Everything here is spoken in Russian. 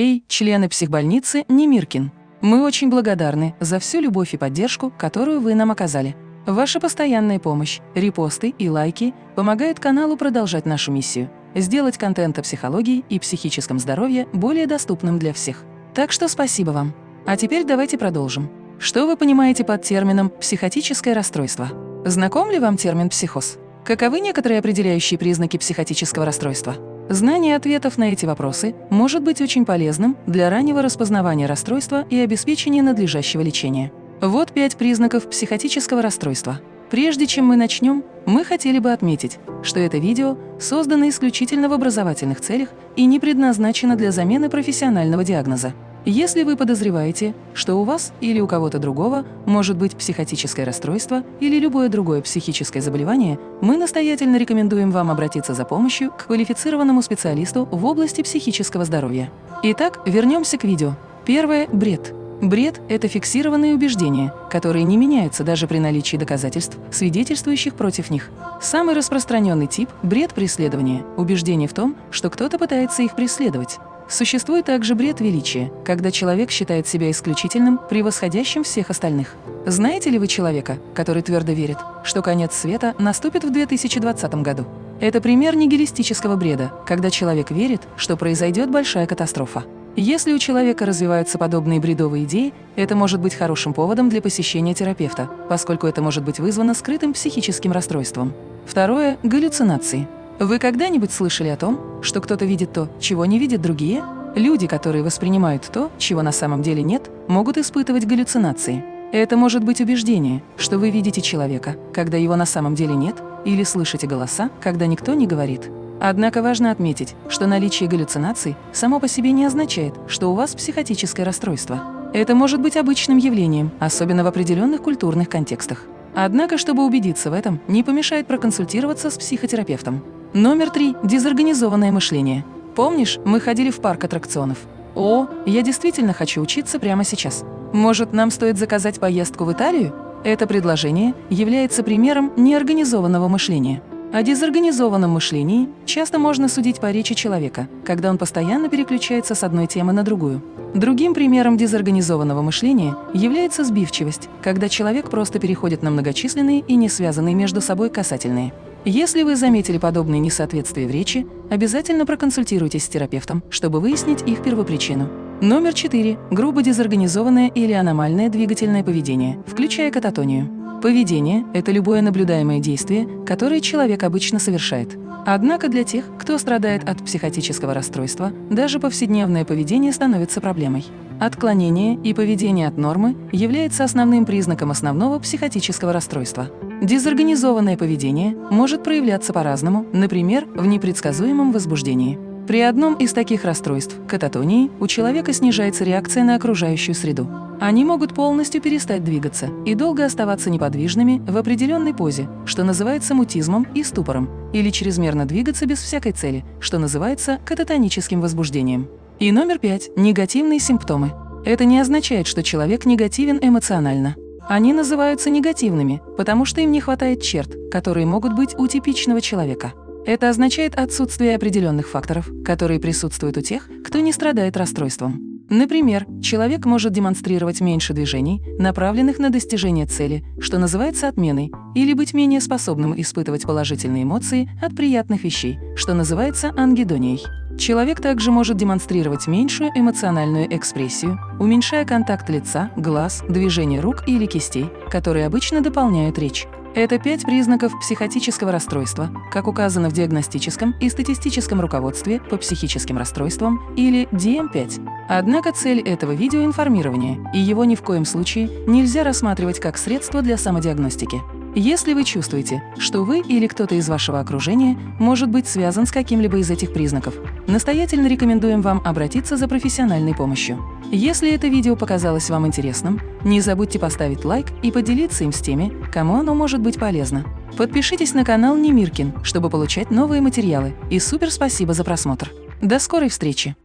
Эй, члены психбольницы Немиркин! Мы очень благодарны за всю любовь и поддержку, которую вы нам оказали. Ваша постоянная помощь, репосты и лайки помогают каналу продолжать нашу миссию – сделать контент о психологии и психическом здоровье более доступным для всех. Так что спасибо вам. А теперь давайте продолжим. Что вы понимаете под термином «психотическое расстройство»? Знаком ли вам термин «психоз»? Каковы некоторые определяющие признаки психотического расстройства? Знание ответов на эти вопросы может быть очень полезным для раннего распознавания расстройства и обеспечения надлежащего лечения. Вот пять признаков психотического расстройства. Прежде чем мы начнем, мы хотели бы отметить, что это видео создано исключительно в образовательных целях и не предназначено для замены профессионального диагноза. Если вы подозреваете, что у вас или у кого-то другого может быть психотическое расстройство или любое другое психическое заболевание, мы настоятельно рекомендуем вам обратиться за помощью к квалифицированному специалисту в области психического здоровья. Итак, вернемся к видео. Первое – бред. Бред – это фиксированные убеждения, которые не меняются даже при наличии доказательств, свидетельствующих против них. Самый распространенный тип – бред преследования, убеждение в том, что кто-то пытается их преследовать. Существует также бред величия, когда человек считает себя исключительным, превосходящим всех остальных. Знаете ли вы человека, который твердо верит, что конец света наступит в 2020 году? Это пример нигилистического бреда, когда человек верит, что произойдет большая катастрофа. Если у человека развиваются подобные бредовые идеи, это может быть хорошим поводом для посещения терапевта, поскольку это может быть вызвано скрытым психическим расстройством. Второе – галлюцинации. Вы когда-нибудь слышали о том, что кто-то видит то, чего не видят другие? Люди, которые воспринимают то, чего на самом деле нет, могут испытывать галлюцинации. Это может быть убеждение, что вы видите человека, когда его на самом деле нет, или слышите голоса, когда никто не говорит. Однако важно отметить, что наличие галлюцинаций само по себе не означает, что у вас психотическое расстройство. Это может быть обычным явлением, особенно в определенных культурных контекстах. Однако, чтобы убедиться в этом, не помешает проконсультироваться с психотерапевтом. Номер три – дезорганизованное мышление. Помнишь, мы ходили в парк аттракционов? О, я действительно хочу учиться прямо сейчас. Может, нам стоит заказать поездку в Италию? Это предложение является примером неорганизованного мышления. О дезорганизованном мышлении часто можно судить по речи человека, когда он постоянно переключается с одной темы на другую. Другим примером дезорганизованного мышления является сбивчивость, когда человек просто переходит на многочисленные и не связанные между собой касательные. Если вы заметили подобные несоответствия в речи, обязательно проконсультируйтесь с терапевтом, чтобы выяснить их первопричину. Номер 4. Грубо дезорганизованное или аномальное двигательное поведение, включая кататонию. Поведение – это любое наблюдаемое действие, которое человек обычно совершает. Однако для тех, кто страдает от психотического расстройства, даже повседневное поведение становится проблемой. Отклонение и поведение от нормы является основным признаком основного психотического расстройства. Дезорганизованное поведение может проявляться по-разному, например, в непредсказуемом возбуждении. При одном из таких расстройств, кататонии, у человека снижается реакция на окружающую среду. Они могут полностью перестать двигаться и долго оставаться неподвижными в определенной позе, что называется мутизмом и ступором, или чрезмерно двигаться без всякой цели, что называется кататоническим возбуждением. И номер пять – негативные симптомы. Это не означает, что человек негативен эмоционально. Они называются негативными, потому что им не хватает черт, которые могут быть у типичного человека. Это означает отсутствие определенных факторов, которые присутствуют у тех, кто не страдает расстройством. Например, человек может демонстрировать меньше движений, направленных на достижение цели, что называется отменой, или быть менее способным испытывать положительные эмоции от приятных вещей, что называется ангидонией. Человек также может демонстрировать меньшую эмоциональную экспрессию, уменьшая контакт лица, глаз, движение рук или кистей, которые обычно дополняют речь. Это пять признаков психотического расстройства, как указано в диагностическом и статистическом руководстве по психическим расстройствам или DM5. Однако цель этого видео – информирование, и его ни в коем случае нельзя рассматривать как средство для самодиагностики. Если вы чувствуете, что вы или кто-то из вашего окружения может быть связан с каким-либо из этих признаков, настоятельно рекомендуем вам обратиться за профессиональной помощью. Если это видео показалось вам интересным, не забудьте поставить лайк и поделиться им с теми, кому оно может быть полезно. Подпишитесь на канал Немиркин, чтобы получать новые материалы. И супер спасибо за просмотр. До скорой встречи!